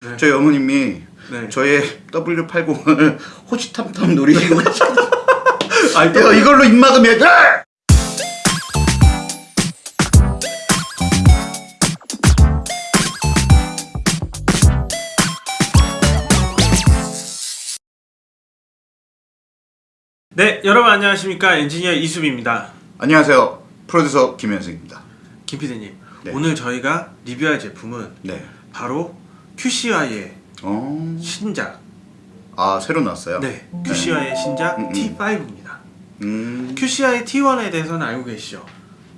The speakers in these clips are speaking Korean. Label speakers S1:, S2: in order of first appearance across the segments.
S1: 네.
S2: 저희 어머님이
S1: 네.
S2: 저의 W80을 호시탐탐 노리시고.
S1: 아니,
S2: 내가 이걸로 입 막으면 돼!
S1: 네, 여러분 안녕하십니까 엔지니어 이수빈입니다.
S2: 안녕하세요. 프로듀서 김현승입니다.
S1: 김 PD님,
S2: 네.
S1: 오늘 저희가 리뷰할 제품은
S2: 네.
S1: 바로 QCY의
S2: 어.
S1: 신작,
S2: 아 새로 나왔어요?
S1: 네, QCY의 신작
S2: 음, 음.
S1: T5입니다.
S2: 음.
S1: QCY T1에 대해서는 알고 계시죠?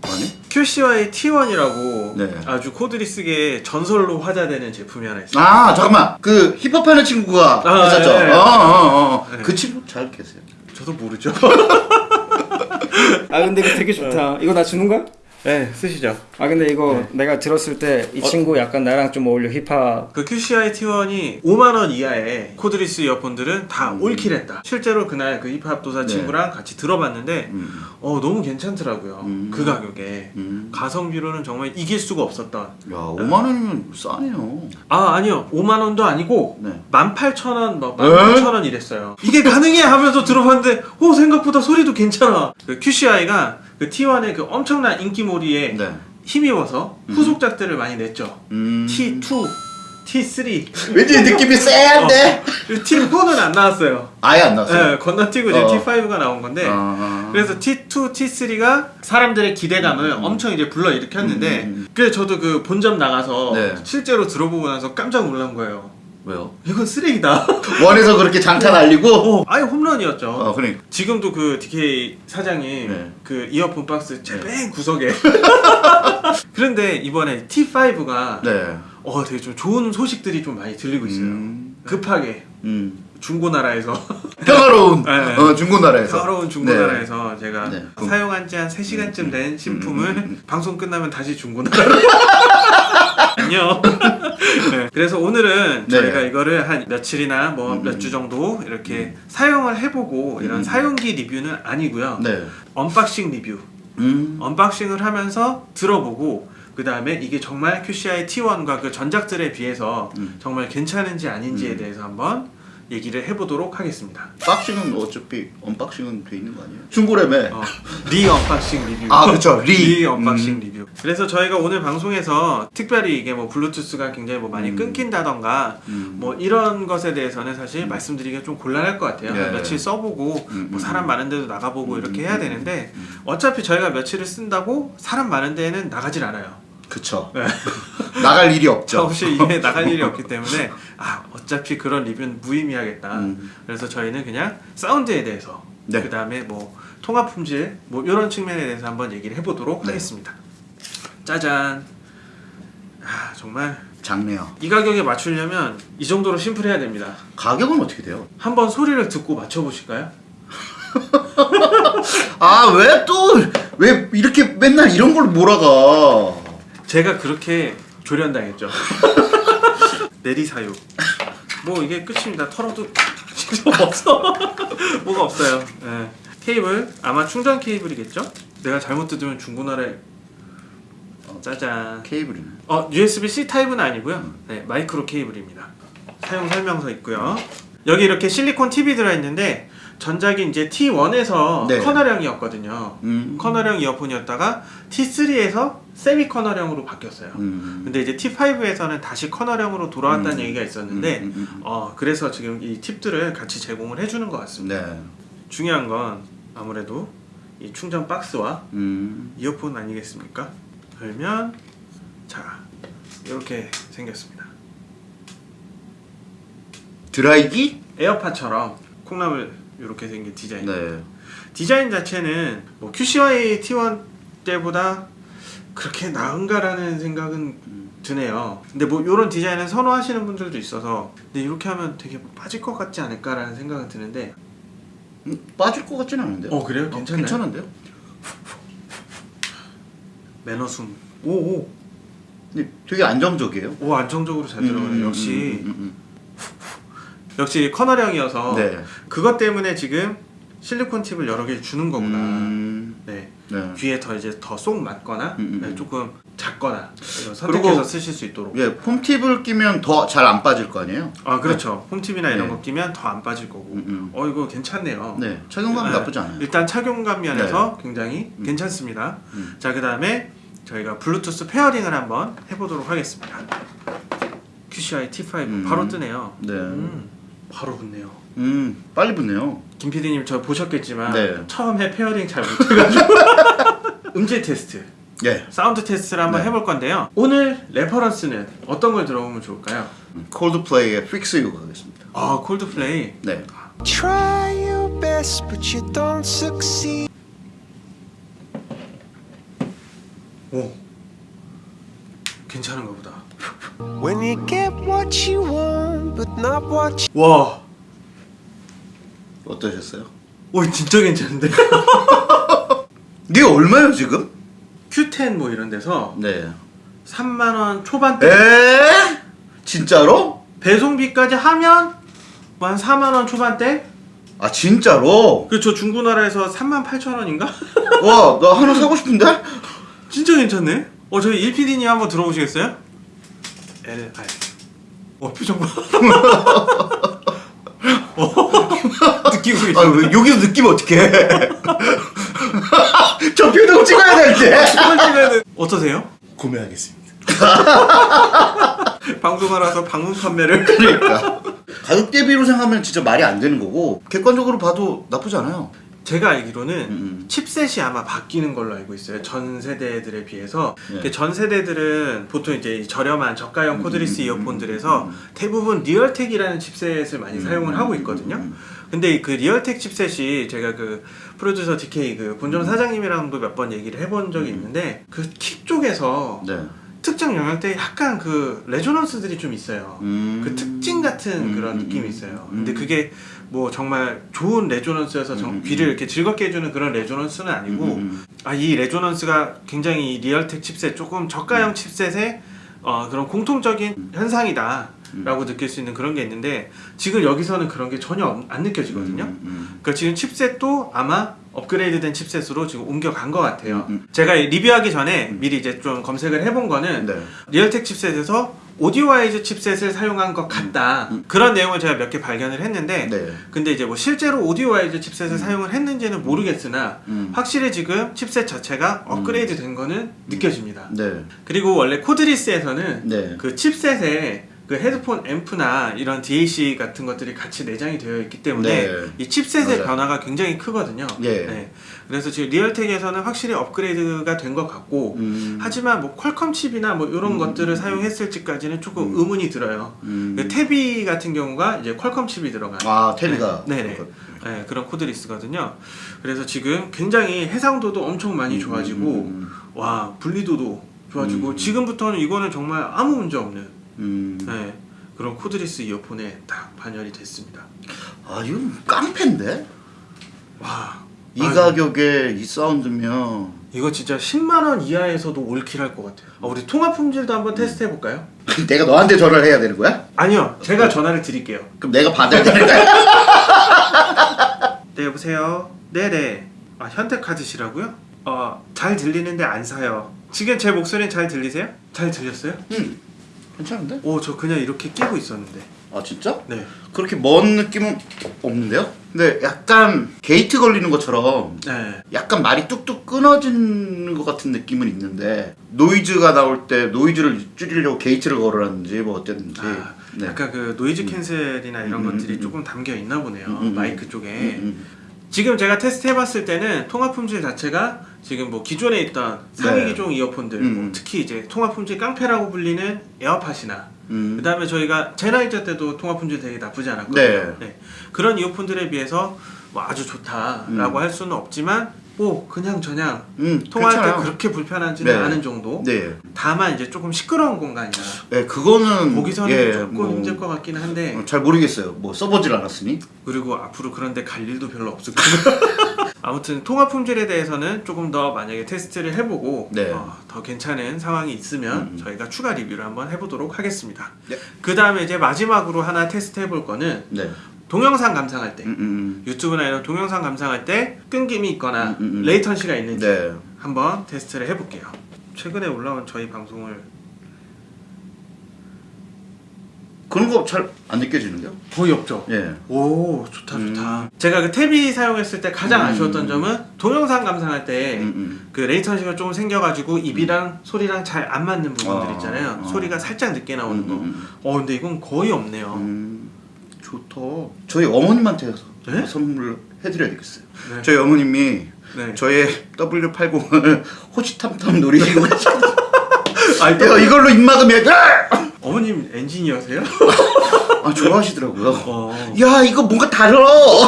S2: 아니?
S1: QCY T1이라고
S2: 네.
S1: 아주 코드리 쓰기에 전설로 화제되는 제품이 하나 있어요.
S2: 아 잠깐만 그 힙합하는 친구가
S1: 아,
S2: 있었죠.
S1: 네, 네.
S2: 어, 어, 어.
S1: 네.
S2: 그 친구 잘 계세요.
S1: 저도 모르죠.
S3: 아 근데 되게 좋다. 이거 나 주는 거야?
S1: 네, 쓰시죠.
S3: 아 근데 이거 내가 들었을 때 이 친구 약간 나랑 좀 어울려 힙합.
S1: 그 QCY T1이 5만 원 이하의 cordless 이어폰들은 다
S2: 음.
S1: all kill했다. 실제로 그날 그 힙합 도사
S2: 네.
S1: 친구랑 같이 들어봤는데
S2: 음.
S1: 어 너무 괜찮더라고요.
S2: 음.
S1: 그 가격에
S2: 음.
S1: 가성비로는 정말 이길 수가 없었던.
S2: 야 5만 원이면 싸네요.
S1: 아 아니요 5만 원도 아니고
S2: 네.
S1: 18,000원, 뭐 18,000원 이랬어요. 이게 가능해 하면서 들어봤는데 오 생각보다 소리도 괜찮아. 그 QCY가 그 T1의 그 엄청난 인기몰이에
S2: 네.
S1: 힘입어서 후속작들을 많이 냈죠.
S2: 음.
S1: T2, T3,
S2: 왠지 느낌이 쎄한데?
S1: T4는 안 나왔어요.
S2: 아예 안 나왔어요.
S1: 네, 건너뛰고 이제
S2: 어.
S1: T5가 나온 건데
S2: 아.
S1: 그래서 T2, T3가 사람들의 기대감을 엄청 이제 불러 일으켰는데
S2: 음, 음, 음.
S1: 그래서 저도 그 본점 나가서
S2: 네.
S1: 실제로 들어보고 나서 깜짝 놀란 거예요.
S2: 왜요?
S1: 이건 쓰레기다.
S2: 원에서 그렇게 장타 날리고?
S1: 어, 아예 홈런이었죠.
S2: 어, 그러니까.
S1: 지금도 그 DK 사장이
S2: 네.
S1: 그 이어폰 박스 제맨 구석에 그런데 이번에 T5가
S2: 네.
S1: 어 되게 좀 좋은 소식들이 좀 많이 들리고 있어요.
S2: 음.
S1: 급하게
S2: 음.
S1: 중고나라에서
S2: 평화로운
S1: 네, 네.
S2: 어, 중고나라에서.
S1: 평화로운 중고나라에서 제가
S2: 네.
S1: 사용한 지 한 3시간쯤 된 신품을
S2: 음, 음, 음.
S1: 방송 끝나면 다시 중고나라로 안녕 네, 그래서 오늘은
S2: 네.
S1: 저희가 이거를 한 며칠이나 뭐
S2: 음,
S1: 몇주 정도 이렇게 사용을 해보고 이런
S2: 음.
S1: 사용기 리뷰는 아니고요
S2: 네.
S1: unboxing 리뷰
S2: 음.
S1: unboxing을 하면서 들어보고 그 다음에 이게 정말 QCY T1과 그 전작들에 비해서
S2: 음.
S1: 정말 괜찮은지 아닌지에
S2: 음.
S1: 대해서 한번 얘기를 해보도록 하겠습니다
S2: boxing은 어차피 unboxing은 돼 있는 거 아니에요? 중고라매.
S1: 어, re unboxing 리뷰.
S2: 아, 그쵸.
S1: re. unboxing
S2: 음.
S1: 리뷰. 그래서 저희가 오늘 방송에서 특별히 이게 뭐 블루투스가 굉장히 뭐 많이
S2: 음.
S1: 끊긴다던가
S2: 음.
S1: 뭐 이런 것에 대해서는 사실 말씀드리기가 좀 곤란할 것 같아요.
S2: 네.
S1: 며칠 써보고
S2: 음,
S1: 뭐
S2: 음.
S1: 사람 많은 데도 나가보고
S2: 음,
S1: 이렇게
S2: 음,
S1: 해야
S2: 음,
S1: 되는데
S2: 음.
S1: 어차피 저희가 며칠을 쓴다고 사람 많은 데에는 나가질 않아요.
S2: 그쵸.
S1: 네.
S2: 나갈 일이 없죠.
S1: 없이 이게 나갈 일이 없기 때문에 아 어차피 그런 리뷰는 무의미하겠다.
S2: 음.
S1: 그래서 저희는 그냥 사운드에 대해서
S2: 네.
S1: 그 다음에 뭐 통합 품질 뭐 이런 측면에 대해서 한번 얘기를 해보도록
S2: 네.
S1: 하겠습니다. 짜잔. 아 정말
S2: 작네요.
S1: 이 가격에 맞추려면 이 정도로 심플해야 됩니다.
S2: 가격은 어떻게 돼요?
S1: 한번 소리를 듣고 맞춰보실까요?
S2: 아, 왜 또, 왜 이렇게 맨날 이런 걸 몰아가?
S1: 제가 그렇게 조련당했죠. 내리사유. 뭐 이게 끝입니다. 털어도 진짜 없어. 뭐가 없어요. 예. 케이블 아마 충전 케이블이겠죠? 내가 잘못 뜯으면 중고나라에 어, 짜잔.
S2: 케이블이네.
S1: 어 USB-C 타입은 아니고요. 네 마이크로 케이블입니다. 사용 설명서 있고요. 여기 이렇게 실리콘 팁이 들어있는데 전작이 이제 T1에서
S2: 네.
S1: 커널형이었거든요.
S2: 음.
S1: 커널형 이어폰이었다가 T3에서 세미 커널형으로 바뀌었어요.
S2: 음.
S1: 근데 이제 T5에서는 다시 커널형으로 돌아왔다는
S2: 음.
S1: 얘기가 있었는데
S2: 음, 음, 음.
S1: 어 그래서 지금 이 팁들을 같이 제공을 해주는 것 같습니다.
S2: 네.
S1: 중요한 건 아무래도 이 충전 박스와
S2: 음.
S1: 이어폰 아니겠습니까? 열면 자 이렇게 생겼습니다.
S2: 드라이기?
S1: 에어팟처럼 콩나물 이렇게 생긴 디자인.
S2: 네.
S1: 디자인 자체는 뭐 QCY T1 때보다 그렇게 나은가라는 생각은 드네요. 근데 뭐 이런 디자인을 선호하시는 분들도 있어서 근데 이렇게 하면 되게 뭐 빠질 것 같지 않을까라는 생각은 드는데
S2: 음, 빠질 것 같지는 않은데요?
S1: 어 그래요? 괜찮나요?
S2: 괜찮은데요?
S1: 매너숨 오오
S2: 근데 되게 안정적이에요.
S1: 오 안정적으로 잘 들어가네요.
S2: 음,
S1: 역시
S2: 음, 음,
S1: 역시 canal형이어서
S2: 음. 네.
S1: 그것 때문에 지금 실리콘 tip을 여러 개 주는 거구나.
S2: 음.
S1: 네.
S2: 네.
S1: 귀에 더 이제 더 쏙 맞거나
S2: 음, 음,
S1: 네,
S2: 음.
S1: 조금 작거나 선택해서 쓰실 수 있도록.
S2: 예, foam tip을 끼면 더 잘 안 빠질 거 아니에요?
S1: 아 그렇죠. foam tip이나 이런
S2: 네.
S1: 거 끼면 더 안 빠질 거고.
S2: 음, 음.
S1: 어 이거 괜찮네요.
S2: 네, 착용감
S1: 네.
S2: 나쁘지 않아요.
S1: 일단 착용감 면에서 굉장히 괜찮습니다.
S2: 음.
S1: 자, 그 다음에 저희가 블루투스 pairing을 한번 해보도록 하겠습니다. QCY T5
S2: 음.
S1: 바로 뜨네요.
S2: 네.
S1: 음, 바로 붙네요.
S2: 음, 빨리 붙네요.
S1: 김 PD님 저 보셨겠지만
S2: 네.
S1: 처음에 pairing 잘 못해가지고 음질 테스트,
S2: 예,
S1: 사운드 테스트를 한번
S2: 네.
S1: 해볼 건데요. 오늘 reference는 어떤 걸 들어보면 좋을까요?
S2: Coldplay의 Fix You 가겠습니다.
S1: 아 콜드플레이.
S2: 네.
S4: Try your best, but you don't succeed.
S1: 오, 괜찮은가 보다.
S4: When you get what you want, but not what you
S1: 와,
S2: 어떠셨어요?
S1: 오 진짜 괜찮은데?
S2: 이게 얼마예요 지금?
S1: Q10 뭐 이런 데서
S2: 네.
S1: 3만 원 초반대
S2: 에? 진짜로?
S1: 배송비까지 하면 뭐한 4만 원 초반대?
S2: 아 진짜로?
S1: 그저 중고나라에서 3만 8천 원인가?
S2: 와, 나 하나 사고 싶은데?
S1: 진짜 괜찮네. 어 저희 1PD님 한번 들어보시겠어요? L R. 어 표정 봐. 어, 느끼고
S2: 아,
S1: 계시네.
S2: 왜 여기서 느끼면 어떡해? 저 표정 찍어야 되는데.
S1: 찍으면은 어떠세요?
S2: 구매하겠습니다.
S1: 방송하라서 방문 판매를.
S2: 그러니까 가격 대비로 생각하면 진짜 말이 안 되는 거고 객관적으로 봐도 나쁘지 않아요.
S1: 제가 알기로는
S2: 음.
S1: chipset이 아마 바뀌는 걸로 알고 있어요. 전 세대들에 비해서.
S2: 네.
S1: 그전 세대들은 보통 이제 이 저렴한 저가형
S2: 음,
S1: cordless
S2: 음,
S1: 이어폰들에서
S2: 음,
S1: 대부분 Realtek이라는 chipset을 많이
S2: 음,
S1: 사용을
S2: 음,
S1: 하고
S2: 음,
S1: 있거든요.
S2: 음,
S1: 근데 그 Realtek chipset이 제가 그 프로듀서 DK 그 본점 사장님이랑도 몇 번 얘기를 해본 적이 있는데 그 kick 쪽에서
S2: 네.
S1: 특정 영역대에 약간 그 resonance들이 좀 있어요.
S2: 음.
S1: 그 특징 같은
S2: 음,
S1: 그런
S2: 음,
S1: 느낌이
S2: 음,
S1: 있어요.
S2: 음.
S1: 근데 그게 뭐 정말 좋은 resonance여서 정-
S2: 음,
S1: 귀를
S2: 음.
S1: 이렇게 즐겁게 해주는 그런 resonance는 아니고. 아 이 resonance가 굉장히 이 Realtek chipset 조금
S2: 음.
S1: 저가형 chipset의 어, 그런 공통적인 현상이다 라고 느낄 수 있는 그런 게 있는데 지금 여기서는 그런 게 전혀 없- 안 느껴지거든요. 그러니까 지금 chipset도 아마 업그레이드된 chipset으로 지금 옮겨간 것 같아요.
S2: 음, 음.
S1: 제가 리뷰하기 전에 미리 이제 좀 검색을 해본 거는
S2: 네.
S1: Realtek chipset에서 Audiowise chipset을 사용한 것 같다.
S2: 음, 음.
S1: 그런 내용을 제가 몇 개 발견을 했는데
S2: 네.
S1: 근데 이제 뭐 실제로 Audiowise chipset을 사용을 했는지는 모르겠으나
S2: 음.
S1: 확실히 지금 칩셋 자체가 업그레이드 된 거는 느껴집니다.
S2: 네.
S1: 그리고 원래 cordless에서는
S2: 네.
S1: 그 chipset에 그 헤드폰 앰프나 이런 DAC 같은 것들이 같이 내장이 되어 있기 때문에
S2: 네.
S1: 이 chipset의
S2: 맞아요.
S1: 변화가 굉장히 크거든요.
S2: 예.
S1: 네. 그래서 지금 Realtek에서는 확실히 업그레이드가 된 것 같고
S2: 음.
S1: 하지만 뭐 Qualcomm 칩이나 뭐 이런
S2: 음.
S1: 것들을 사용했을지까지는 조금 의문이 들어요.
S2: 음.
S1: 그 태비 같은 경우가 이제 Qualcomm 칩이 들어간
S2: 아, 태비가.
S1: 네, 네네. 네, 그런 cordless거든요. 그래서 지금 굉장히 해상도도 엄청 많이 좋아지고
S2: 음, 음,
S1: 와 분리도도 좋아지고
S2: 음.
S1: 지금부터는 이거는 정말 아무 문제 없는
S2: 음.
S1: 네, 그런 cordless 이어폰에 딱 반열이 됐습니다.
S2: 아, 이건 깡패인데?
S1: 와
S2: 이
S1: 아,
S2: 가격에 이 사운드면
S1: 이거 진짜 10만 원 이하에서도 all kill할 것 같아요. 아, 우리 통화 품질도 한번 테스트 해볼까요?
S2: 내가 너한테 전화를 해야 되는 거야?
S1: 아니요, 제가 전화를 드릴게요.
S2: 그럼 내가 받아야 되는 거야?
S1: 네 여보세요. 네네. 아 현대 카드시라고요? 어 잘 들리는데 안 사요. 지금 제 목소리는 잘 들리세요? 잘 들렸어요?
S2: 응. 괜찮은데?
S1: 오 저 그냥 이렇게 끼고 있었는데.
S2: 아, 진짜?
S1: 네.
S2: 그렇게 먼 느낌은 없는데요? 근데 약간 게이트 걸리는 것처럼
S1: 네.
S2: 약간 말이 뚝뚝 끊어지는 것 같은 느낌은 있는데 노이즈가 나올 때 노이즈를 줄이려고 게이트를 걸으라든지 뭐 어쨌든지
S1: 아,
S2: 네.
S1: 약간 그 noise cancel이나 이런
S2: 음, 음,
S1: 것들이
S2: 음,
S1: 조금 담겨 있나 보네요.
S2: 음, 음,
S1: 마이크 쪽에.
S2: 음, 음.
S1: 지금 제가 테스트 해봤을 때는 통화 품질 자체가 지금 뭐 기존에 있던 상위
S2: 네.
S1: 기종 이어폰들,
S2: 음,
S1: 뭐
S2: 음.
S1: 특히 이제 통화 품질 깡패라고 불리는 에어팟이나
S2: 음.
S1: 그 다음에 저희가 제나이저 때도 통화 품질 되게 나쁘지 않았거든요.
S2: 네.
S1: 그런 이어폰들에 비해서 뭐 아주 좋다라고 할 수는 없지만 뭐 그냥 저냥
S2: 음,
S1: 통화할
S2: 괜찮아요.
S1: 때 그렇게 불편하지는
S2: 네.
S1: 않은 정도.
S2: 네.
S1: 다만 이제 조금 시끄러운 공간이라
S2: 네, 그거는
S1: 거기서는
S2: 예,
S1: 조금
S2: 뭐,
S1: 힘들 것 같기는 한데
S2: 어, 잘 모르겠어요. 뭐 써보질 않았으니.
S1: 그리고 앞으로 그런데 갈 일도 별로 없을 거고 아무튼 통화 품질에 대해서는 조금 더 만약에 테스트를 해보고
S2: 네.
S1: 어, 더 괜찮은 상황이 있으면
S2: 음.
S1: 저희가 추가 리뷰를 한번 해보도록 하겠습니다.
S2: 네.
S1: 그 다음에 이제 마지막으로 하나 테스트 해볼 거는
S2: 네.
S1: 동영상 감상할 때
S2: 음, 음,
S1: 유튜브나 이런 동영상 감상할 때 끊김이 있거나
S2: 음, 음, 음.
S1: 레이턴시가
S2: 음.
S1: 있는지
S2: 네.
S1: 한번 테스트를 해볼게요. 최근에 올라온 저희 방송을
S2: 그런 거 잘 안 느껴지는데요?
S1: 거의 없죠.
S2: 예.
S1: 오 좋다
S2: 음.
S1: 좋다. 제가 그 탭이 사용했을 때 가장
S2: 음.
S1: 아쉬웠던 점은 동영상 감상할 때
S2: 음, 음.
S1: 그 레이턴시가 조금 생겨가지고 입이랑 소리랑 잘 안 맞는 부분들
S2: 어,
S1: 있잖아요.
S2: 어.
S1: 소리가 살짝 늦게 나오는 거.
S2: 음,
S1: 어 근데 이건 거의 없네요.
S2: 음, 좋다. 저희 어머님한테
S1: 네?
S2: 선물 해드려야 되겠어요.
S1: 네.
S2: 저희 어머님이
S1: 네.
S2: 저의 W80을 호시탐탐 노리시고 계시거든요.
S1: 아,
S2: 야, 이걸로 돼!
S1: 어머님 엔지니어세요?
S2: 아, 좋아하시더라고요.
S1: 어.
S2: 야, 이거 뭔가!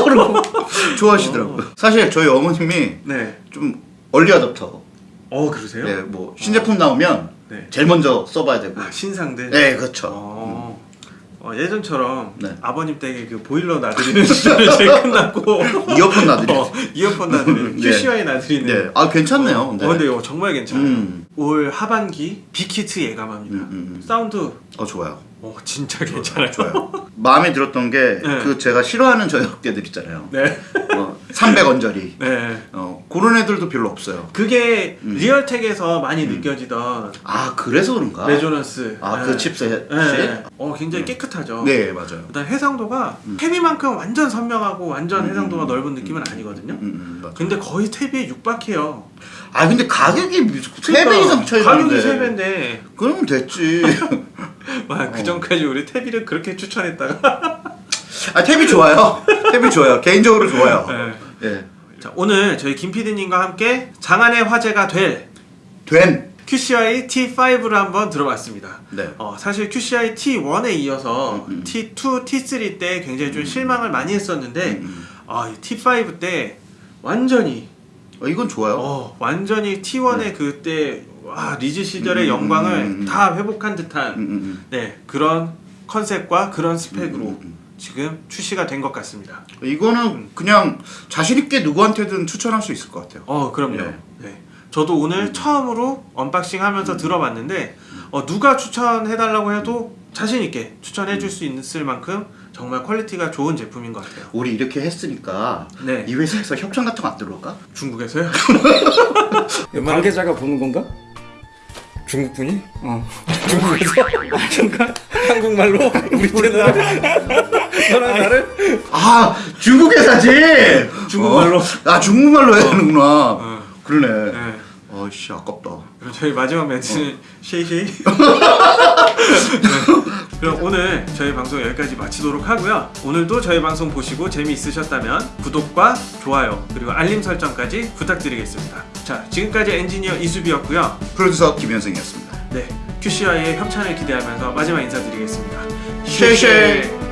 S2: 그러고 좋아하시더라고요. 사실 저희 어머님이
S1: 네.
S2: 좀 early adopter. 어
S1: 그러세요?
S2: 네, 뭐 신제품 나오면
S1: 네.
S2: 제일 먼저 써봐야 되고.
S1: 아 신상들.
S2: 네, 그렇죠.
S1: 어. 어, 예전처럼
S2: 네.
S1: 아버님 댁에 그 보일러 놔드리는 시절이 이제 끝났고
S2: 이어폰 놔드리.
S1: 어, 이어폰 놔드리는
S2: 네.
S1: QCY 놔드리는
S2: 네, 아 괜찮네요.
S1: 어,
S2: 근데.
S1: 어, 근데 이거 정말 괜찮아요.
S2: 음.
S1: 올 하반기 big hit 예감합니다.
S2: 음, 음, 음.
S1: 사운드
S2: 어 좋아요.
S1: 어, 진짜 괜찮아요.
S2: 좋아요. 마음에 들었던 게 그
S1: 네.
S2: 제가 싫어하는 저역대들 있잖아요.
S1: 네.
S2: 어, 300 언저리.
S1: 네.
S2: 어, 그런 애들도 별로 없어요.
S1: 그게
S2: 음.
S1: Realtek에서 많이 느껴지던
S2: 아 그래서 그런가?
S1: resonance.
S2: 아
S1: 네.
S2: 그 칩셋.
S1: 네. 어, 굉장히 깨끗하죠.
S2: 네 맞아요.
S1: 그다음 해상도가
S2: 음.
S1: 태비만큼 완전 선명하고 완전
S2: 음,
S1: 해상도가
S2: 음,
S1: 넓은 느낌은 아니거든요.
S2: 음, 음.
S1: 근데 거의 태비 육박해요.
S2: 아 근데 가격이 3배 이상 차이
S1: 가격이
S2: 나는데.
S1: 3배인데
S2: 그러면 됐지.
S1: 와, 그
S2: 어.
S1: 전까지 우리 탭이를 그렇게 추천했다가
S2: 아 탭이 좋아요. 탭이 좋아요. 개인적으로 좋아요.
S1: 네.
S2: 예.
S1: 자, 오늘 저희 김PD님과 함께 장안의 화제가 될
S2: 된.
S1: QCI T5를 한번 들어봤습니다.
S2: 네.
S1: 어, 사실 QCI T1에 이어서
S2: 음, 음.
S1: T2, T3 때 굉장히 좀 실망을 많이 했었는데
S2: 음.
S1: 아, 이 T5 때 완전히
S2: 어, 이건 좋아요.
S1: 어, 완전히 T1의 그때 와, 리즈 시절의
S2: 음,
S1: 영광을
S2: 음, 음.
S1: 다 회복한 듯한
S2: 음, 음,
S1: 네, 그런 컨셉과 그런 스펙으로
S2: 음, 음,
S1: 지금 출시가 된 것 같습니다.
S2: 음. 이거는 그냥 자신 있게 누구한테든 추천할 수 있을 것 같아요.
S1: 어, 그럼요.
S2: 네.
S1: 네. 저도 오늘
S2: 음.
S1: 처음으로 unboxing 하면서 들어봤는데 어, 누가 추천해달라고 해도 자신 있게 추천해줄 수 있을 만큼 정말 quality가 좋은 제품인 것 같아요.
S2: 우리 이렇게 했으니까
S1: 네.
S2: 이 회사에서 협찬 같은 거 안 들어올까?
S1: 중국에서요?
S3: 관계자가 보는 건가? 중국 분이? 어. 중국에서? 중국 한국말로 우리 채널 너랑 나를
S2: 아 중국 회사지.
S1: 중국말로?
S2: 어? 아 중국말로 해야 되는구나.
S1: 어.
S2: 그러네.
S1: 네.
S2: 아씨 아깝다.
S1: 그럼 저희 마지막 멘트는 쉐이쉐이. 네. 그럼 오늘 저희 방송 여기까지 마치도록 하고요. 오늘도 저희 방송 보시고 재미있으셨다면 구독과 좋아요 그리고 알림 설정까지 부탁드리겠습니다. 자 지금까지 엔지니어 이수비였고요.
S2: 프로듀서 김현승이었습니다.
S1: 네 QC와의 협찬을 기대하면서 마지막 인사드리겠습니다.
S2: 쉐이쉐이.